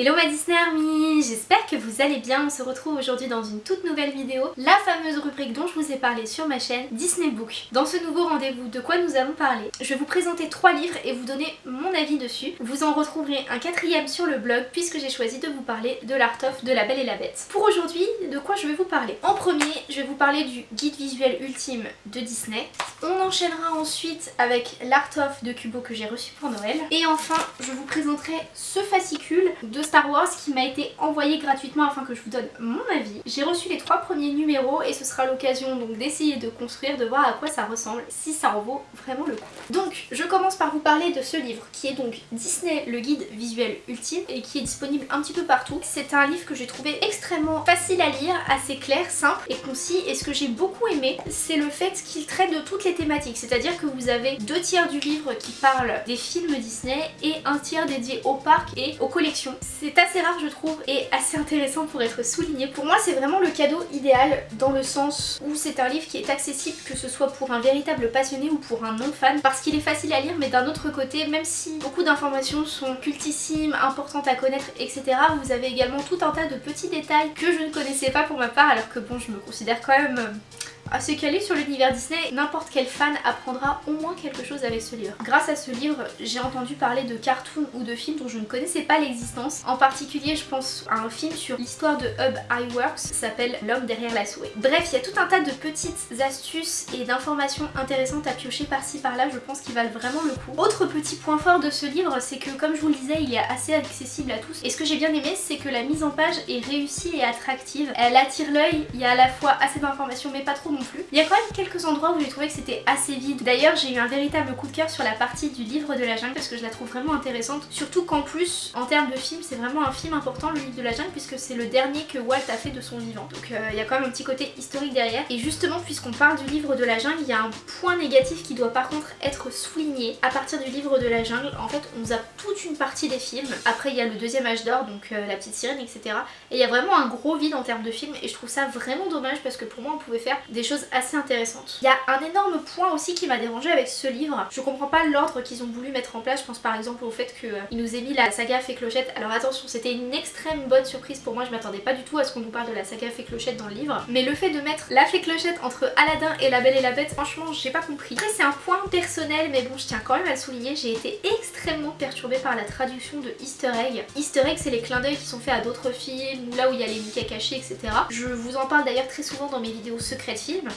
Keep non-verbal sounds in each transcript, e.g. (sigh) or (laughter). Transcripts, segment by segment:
Hello ma Disney Army J'espère que vous allez bien, on se retrouve aujourd'hui dans une toute nouvelle vidéo, la fameuse rubrique dont je vous ai parlé sur ma chaîne Disney Book. Dans ce nouveau rendez-vous, de quoi nous allons parler? Je vais vous présenter trois livres et vous donner mon avis dessus. Vous en retrouverez un quatrième sur le blog puisque j'ai choisi de vous parler de l'Art of de La Belle et la Bête. Pour aujourd'hui, de quoi je vais vous parler? En premier, je vais vous parler du guide visuel ultime de Disney. On enchaînera ensuite avec l'Art of de Kubo que j'ai reçu pour Noël. Et enfin, je vous présenterai ce fascicule de Star Wars qui m'a été envoyé gratuitement afin que je vous donne mon avis. J'ai reçu les trois premiers numéros et ce sera l'occasion donc d'essayer de construire, de voir à quoi ça ressemble, si ça en vaut vraiment le coup. Donc je commence par vous parler de ce livre qui est donc Disney le guide visuel ultime et qui est disponible un petit peu partout. C'est un livre que j'ai trouvé extrêmement facile à lire, assez clair, simple et concis et ce que j'ai beaucoup aimé c'est le fait qu'il traite de toutes les thématiques, c'est-à-dire que vous avez deux tiers du livre qui parlent des films Disney et un tiers dédié au parc et aux collections. C'est assez rare je trouve et assez intéressant pour être souligné. Pour moi c'est vraiment le cadeau idéal dans le sens où c'est un livre qui est accessible que ce soit pour un véritable passionné ou pour un non-fan parce qu'il est facile à lire mais d'un autre côté même si beaucoup d'informations sont cultissimes, importantes à connaître etc. vous avez également tout un tas de petits détails que je ne connaissais pas pour ma part alors que bon je me considère quand même euh, assez calé sur l'univers Disney, n'importe quel fan apprendra au moins quelque chose avec ce livre. Grâce à ce livre, j'ai entendu parler de cartoons ou de films dont je ne connaissais pas l'existence. En particulier, je pense à un film sur l'histoire de Hub Iworks, s'appelle L'homme derrière la souris. Bref, il y a tout un tas de petites astuces et d'informations intéressantes à piocher par-ci par-là, je pense qu'ils valent vraiment le coup. Autre petit point fort de ce livre, c'est que comme je vous le disais, il est assez accessible à tous. Et ce que j'ai bien aimé, c'est que la mise en page est réussie et attractive. Elle attire l'œil, il y a à la fois assez d'informations mais pas trop plus. Il y a quand même quelques endroits où j'ai trouvé que c'était assez vide. D'ailleurs j'ai eu un véritable coup de cœur sur la partie du livre de la jungle parce que je la trouve vraiment intéressante. Surtout qu'en plus en termes de film c'est vraiment un film important le livre de la jungle puisque c'est le dernier que Walt a fait de son vivant. Donc euh, il y a quand même un petit côté historique derrière. Et justement puisqu'on parle du livre de la jungle il y a un point négatif qui doit par contre être souligné. À partir du livre de la jungle en fait on zappe toute une partie des films. Après il y a le deuxième âge d'or donc euh, la petite sirène etc. Et il y a vraiment un gros vide en termes de films et je trouve ça vraiment dommage parce que pour moi on pouvait faire des choses assez intéressantes. Il y a un énorme point aussi qui m'a dérangé avec ce livre. Je comprends pas l'ordre qu'ils ont voulu mettre en place. Je pense par exemple au fait qu'ils euh, nous aient mis la saga Fée Clochette. Alors attention, c'était une extrême bonne surprise pour moi. Je m'attendais pas du tout à ce qu'on nous parle de la saga Fée Clochette dans le livre. Mais le fait de mettre la Fée Clochette entre Aladdin et La Belle et la Bête, franchement, j'ai pas compris. Après, c'est un point personnel, mais bon, je tiens quand même à le souligner. J'ai été extrêmement perturbée par la traduction de Easter Egg. Easter Egg, c'est les clins d'œil qui sont faits à d'autres films, là où il y a les Mickey cachés, etc. Je vous en parle d'ailleurs très souvent dans mes vidéos secrètes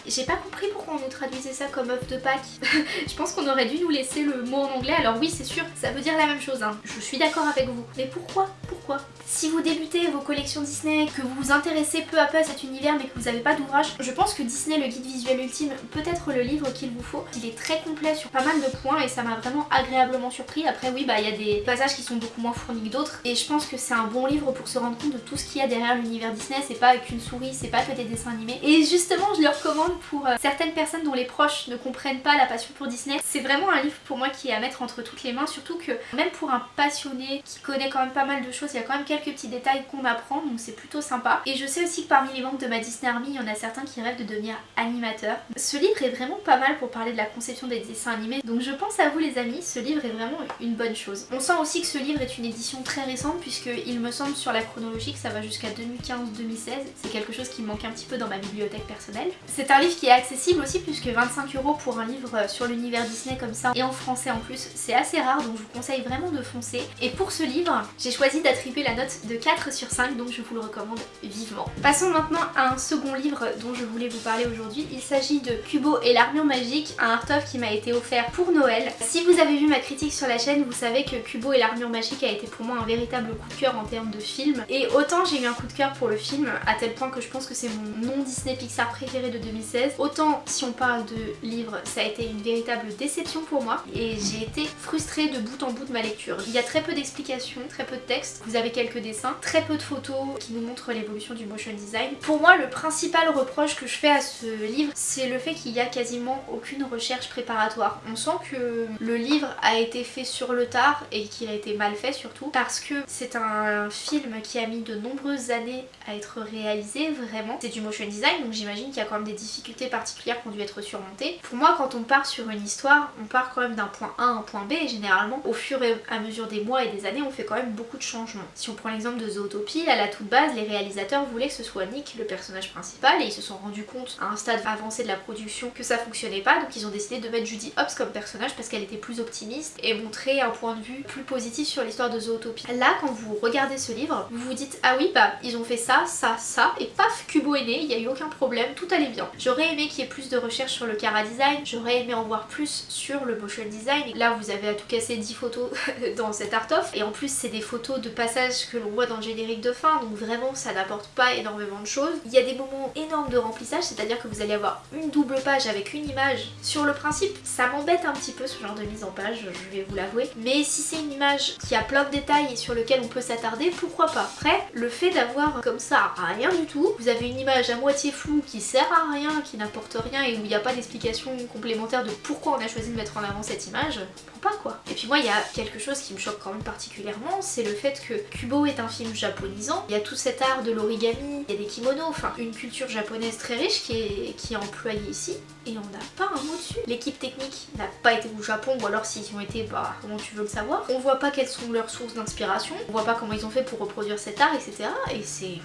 J'ai pas compris pourquoi on nous traduisait ça comme œuf de Pâques. (laughs) je pense qu'on aurait dû nous laisser le mot en anglais. Alors oui, c'est sûr, ça veut dire la même chose. Hein. Je suis d'accord avec vous. Mais pourquoi? Pourquoi? Si vous débutez vos collections Disney, que vous vous intéressez peu à peu à cet univers mais que vous n'avez pas d'ouvrage, je pense que Disney, le guide visuel ultime, peut être le livre qu'il vous faut. Il est très complet sur pas mal de points et ça m'a vraiment agréablement surpris. Après oui, bah il y a des passages qui sont beaucoup moins fournis que d'autres et je pense que c'est un bon livre pour se rendre compte de tout ce qu'il y a derrière l'univers Disney. C'est pas qu'une souris, c'est pas que des dessins animés. Et justement, je le recommande pour euh, certaines personnes dont les proches ne comprennent pas la passion pour Disney. C'est vraiment un livre pour moi qui est à mettre entre toutes les mains, surtout que même pour un passionné qui connaît quand même pas mal de choses, il y a quand même quelques petits détails qu'on apprend, donc c'est plutôt sympa. Et je sais aussi que parmi les membres de ma Disney Army, il y en a certains qui rêvent de devenir animateurs. Ce livre est vraiment pas mal pour parler de la conception des dessins animés, donc je pense à vous les amis, ce livre est vraiment une bonne chose. On sent aussi que ce livre est une édition très récente, puisqu'il me semble sur la chronologie que ça va jusqu'à 2015-2016, c'est quelque chose qui me manque un petit peu dans ma bibliothèque personnelle. C'est un livre qui est accessible aussi puisque 25 euros pour un livre sur l'univers Disney comme ça et en français en plus c'est assez rare donc je vous conseille vraiment de foncer. Et pour ce livre j'ai choisi d'attribuer la note de 4 sur 5 donc je vous le recommande vivement. Passons maintenant à un second livre dont je voulais vous parler aujourd'hui. Il s'agit de Kubo et l'armure magique, un art-of qui m'a été offert pour Noël. Si vous avez vu ma critique sur la chaîne vous savez que Kubo et l'armure magique a été pour moi un véritable coup de cœur en termes de film. Et autant j'ai eu un coup de cœur pour le film à tel point que je pense que c'est mon non Disney Pixar préféré de 2016. Autant si on parle de livres, ça a été une véritable déception pour moi et j'ai été frustrée de bout en bout de ma lecture. Il y a très peu d'explications, très peu de texte, vous avez quelques dessins, très peu de photos qui nous montrent l'évolution du motion design. Pour moi, le principal reproche que je fais à ce livre, c'est le fait qu'il y a quasiment aucune recherche préparatoire. On sent que le livre a été fait sur le tard et qu'il a été mal fait surtout parce que c'est un film qui a mis de nombreuses années à être réalisé vraiment. C'est du motion design donc j'imagine qu'il y a quand même des difficultés particulières qui ont dû être surmontées. Pour moi quand on part sur une histoire, on part quand même d'un point A à un point B et généralement au fur et à mesure des mois et des années on fait quand même beaucoup de changements. Si on prend l'exemple de Zootopie, à la toute base, les réalisateurs voulaient que ce soit Nick le personnage principal et ils se sont rendus compte à un stade avancé de la production que ça fonctionnait pas donc ils ont décidé de mettre Judy Hopps comme personnage parce qu'elle était plus optimiste et montrer un point de vue plus positif sur l'histoire de Zootopie. Là quand vous regardez ce livre, vous vous dites ah oui bah ils ont fait ça, ça, ça et paf Kubo est né, il n'y a eu aucun problème, tout allait bien. J'aurais aimé qu'il y ait plus de recherche sur le Cara Design, j'aurais aimé en voir plus sur le motion design. Là vous avez à tout casser 10 photos (laughs) dans cet art-off et en plus c'est des photos de passages que l'on voit dans le générique de fin donc vraiment ça n'apporte pas énormément de choses. Il y a des moments énormes de remplissage, c'est-à-dire que vous allez avoir une double page avec une image. Sur le principe, ça m'embête un petit peu ce genre de mise en page, je vais vous l'avouer. Mais si c'est une image qui a plein de détails et sur lequel on peut s'attarder, pourquoi pas? Après, le fait d'avoir comme ça rien du tout, vous avez une image à moitié floue qui sert à rien, qui n'apporte rien et où il n'y a pas d'explication complémentaire de pourquoi on a choisi de mettre en avant cette image, pas quoi. Et puis moi il y a quelque chose qui me choque quand même particulièrement, c'est le fait que Kubo est un film japonisant, il y a tout cet art de l'origami, il y a des kimonos, enfin une culture japonaise très riche qui est, employée ici et on n'a pas un mot dessus. L'équipe technique n'a pas été au Japon ou alors s'ils ont été, bah comment tu veux le savoir. On voit pas quelles sont leurs sources d'inspiration, on voit pas comment ils ont fait pour reproduire cet art etc. Et c'est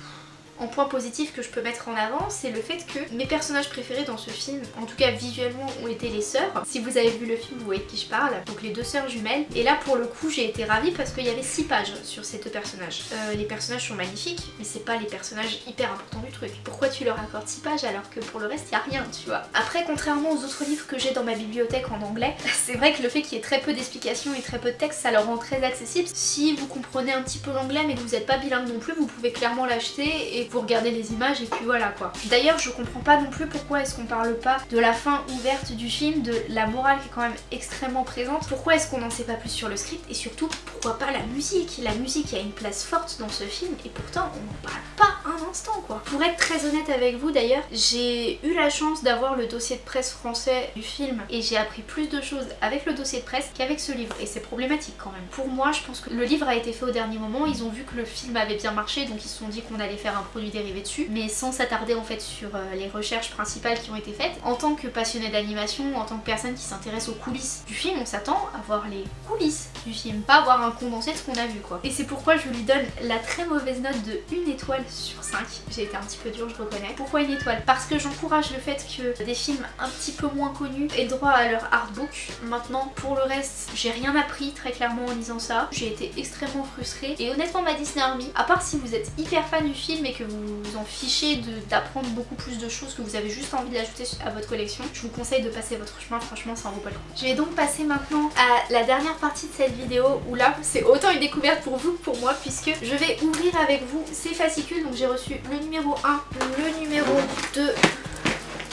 en point positif que je peux mettre en avant, c'est le fait que mes personnages préférés dans ce film, en tout cas visuellement, ont été les sœurs. Si vous avez vu le film, vous voyez de qui je parle. Donc les deux sœurs jumelles. Et là, pour le coup, j'ai été ravie parce qu'il y avait 6 pages sur ces deux personnages. Euh, les personnages sont magnifiques, mais c'est pas les personnages hyper importants du truc. Pourquoi tu leur accordes 6 pages alors que pour le reste, il a rien, tu vois? Après, contrairement aux autres livres que j'ai dans ma bibliothèque en anglais, (laughs) c'est vrai que le fait qu'il y ait très peu d'explications et très peu de texte, ça leur rend très accessible. Si vous comprenez un petit peu l'anglais mais que vous n'êtes pas bilingue non plus, vous pouvez clairement l'acheter et vous regardez les images et puis voilà quoi. D'ailleurs je comprends pas non plus pourquoi est-ce qu'on parle pas de la fin ouverte du film, de la morale qui est quand même extrêmement présente. Pourquoi est-ce qu'on n'en sait pas plus sur le script et surtout pourquoi pas la musique? La musique a une place forte dans ce film et pourtant on n'en parle pas un instant quoi. Pour être très honnête avec vous d'ailleurs, j'ai eu la chance d'avoir le dossier de presse français du film et j'ai appris plus de choses avec le dossier de presse qu'avec ce livre et c'est problématique quand même. Pour moi je pense que le livre a été fait au dernier moment, ils ont vu que le film avait bien marché donc ils se sont dit qu'on allait faire un produit dérivé dessus mais sans s'attarder en fait sur euh, les recherches principales qui ont été faites. En tant que passionné d'animation, en tant que personne qui s'intéresse aux coulisses du film, on s'attend à voir les coulisses du film, pas avoir un condensé de ce qu'on a vu quoi. Et c'est pourquoi je lui donne la très mauvaise note de 1 étoile sur 5. J'ai été un petit peu dure, je reconnais. Pourquoi une étoile? Parce que j'encourage le fait que des films un petit peu moins connus aient droit à leur artbook. Maintenant, pour le reste, j'ai rien appris très clairement en lisant ça. J'ai été extrêmement frustrée. Et honnêtement, ma Disney Army, à part si vous êtes hyper fan du film et que vous en fichez d'apprendre beaucoup plus de choses, que vous avez juste envie d'ajouter à votre collection, je vous conseille de passer votre chemin. Franchement, ça en vaut pas le coup. Je vais donc passer maintenant à la dernière partie de cette vidéo où là, c'est autant une découverte pour vous que pour moi puisque je vais ouvrir avec vous ces fascicules. Donc j'ai reçu le numéro 1, le numéro 2,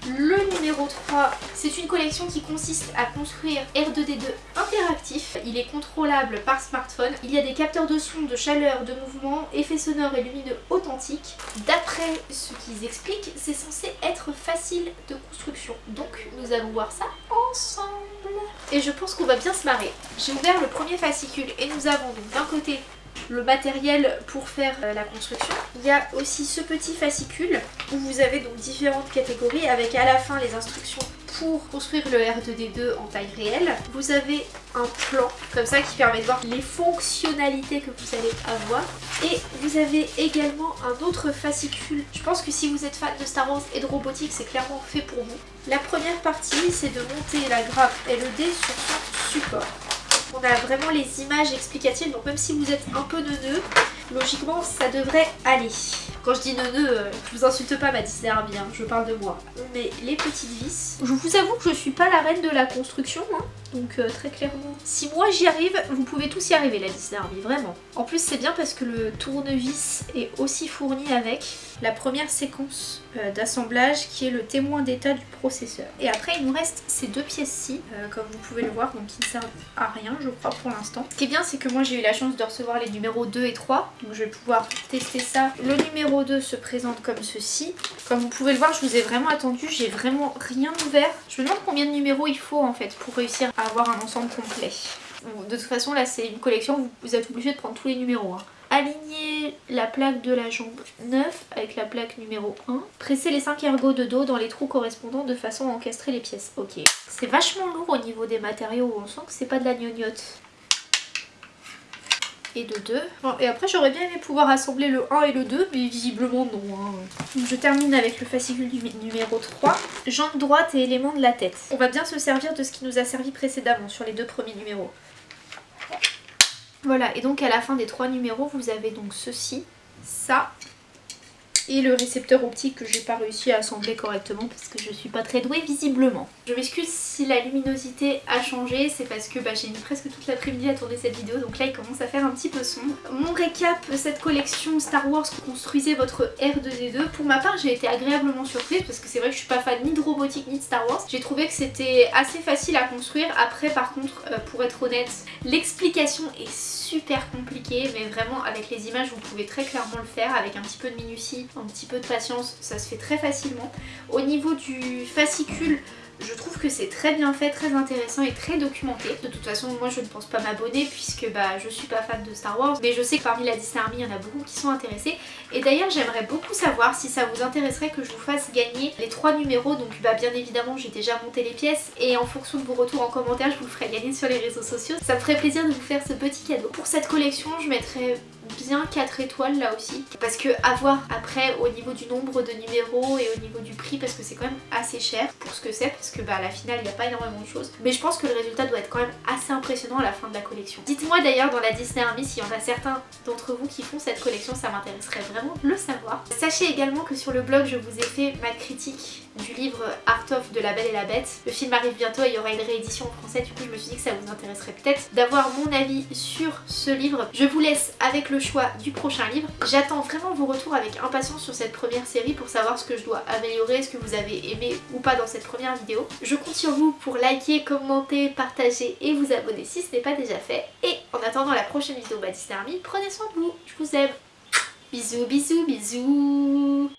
le numéro 3, c'est une collection qui consiste à construire R2D2 interactif. Il est contrôlable par smartphone. Il y a des capteurs de son, de chaleur, de mouvement, effets sonores et lumineux authentiques. D'après ce qu'ils expliquent, c'est censé être facile de construction. Donc nous allons voir ça ensemble. Et je pense qu'on va bien se marrer. J'ai ouvert le premier fascicule et nous avons donc d'un côté le matériel pour faire euh, la construction. Il y a aussi ce petit fascicule où vous avez donc différentes catégories avec à la fin les instructions pour construire le R2D2 en taille réelle. Vous avez un plan comme ça qui permet de voir les fonctionnalités que vous allez avoir. Et vous avez également un autre fascicule. Je pense que si vous êtes fan de Star Wars et de robotique, c'est clairement fait pour vous. La première partie, c'est de monter la grappe LED sur son support on a vraiment les images explicatives, donc même si vous êtes un peu neuneux, logiquement ça devrait aller. Quand je dis neuneux, euh, je vous insulte pas ma Disney Army, je parle de moi. Mais les petites vis, je vous avoue que je suis pas la reine de la construction, hein. donc euh, très clairement. Si moi j'y arrive, vous pouvez tous y arriver la Disney Army, vraiment. En plus c'est bien parce que le tournevis est aussi fourni avec la première séquence euh, d'assemblage qui est le témoin d'état du processeur. Et après il nous reste ces deux pièces-ci, comme vous pouvez le voir, donc qui ne servent à rien je crois pour l'instant. Ce qui est bien c'est que moi j'ai eu la chance de recevoir les numéros 2 et 3, donc je vais pouvoir tester ça. Le numéro 2 se présente comme ceci. Comme vous pouvez le voir, je vous ai vraiment attendu, j'ai vraiment rien ouvert. Je me demande combien de numéros il faut en fait pour réussir à avoir un ensemble complet. de toute façon là c'est une collection, vous êtes obligé de prendre tous les numéros. Hein. Aligner la plaque de la jambe 9 avec la plaque numéro 1. Presser les 5 ergots de dos dans les trous correspondants de façon à encastrer les pièces. Ok. C'est vachement lourd au niveau des matériaux, on sent que c'est pas de la gnognotte. et de 2. Bon, et après j'aurais bien aimé pouvoir assembler le 1 et le 2 mais visiblement non. Hein. Je termine avec le fascicule numéro 3. Jambe droite et éléments de la tête. On va bien se servir de ce qui nous a servi précédemment sur les deux premiers numéros. Voilà, et donc à la fin des trois numéros, vous avez donc ceci, ça et le récepteur optique que j'ai pas réussi à assembler correctement parce que je suis pas très douée visiblement. Je m'excuse si la luminosité a changé, c'est parce que bah, j'ai mis presque toute l'après-midi à tourner cette vidéo donc là il commence à faire un petit peu sombre. Mon récap, cette collection Star Wars construisez votre R2D2, pour ma part j'ai été agréablement surprise parce que c'est vrai que je suis pas fan ni de robotique ni de Star Wars. J'ai trouvé que c'était assez facile à construire, après par contre euh, pour être honnête, l'explication est super compliquée mais vraiment avec les images vous pouvez très clairement le faire avec un petit peu de minutie un petit peu de patience, ça se fait très facilement. Au niveau du fascicule, je trouve que c'est très bien fait, très intéressant et très documenté. De toute façon, moi je ne pense pas m'abonner puisque bah, je suis pas fan de Star Wars. Mais je sais que parmi la Disney Army, il y en a beaucoup qui sont intéressés. Et d'ailleurs, j'aimerais beaucoup savoir si ça vous intéresserait que je vous fasse gagner les trois numéros. Donc bah, bien évidemment, j'ai déjà monté les pièces. Et en fonction de vos retours en commentaire, je vous le ferai gagner sur les réseaux sociaux. Ça me ferait plaisir de vous faire ce petit cadeau. Pour cette collection, je mettrai bien 4 étoiles là aussi parce que à voir après au niveau du nombre de numéros et au niveau du prix parce que c'est quand même assez cher pour ce que c'est parce que bah à la finale il n'y a pas énormément de choses mais je pense que le résultat doit être quand même assez impressionnant à la fin de la collection. Dites-moi d'ailleurs dans la Disney Army s'il y en a certains d'entre vous qui font cette collection ça m'intéresserait vraiment de le savoir. Sachez également que sur le blog je vous ai fait ma critique du livre Art of de la Belle et la Bête. Le film arrive bientôt et il y aura une réédition en français du coup je me suis dit que ça vous intéresserait peut-être d'avoir mon avis sur ce livre. Je vous laisse avec le choix du prochain livre. J'attends vraiment vos retours avec impatience sur cette première série pour savoir ce que je dois améliorer, ce que vous avez aimé ou pas dans cette première vidéo. Je compte sur vous pour liker, commenter, partager et vous abonner si ce n'est pas déjà fait. Et en attendant la prochaine vidéo Disney Army, prenez soin de vous, je vous aime. Bisous, bisous, bisous